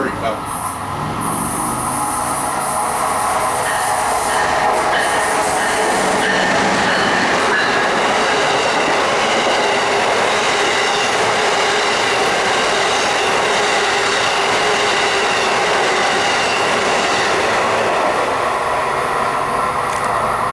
very well.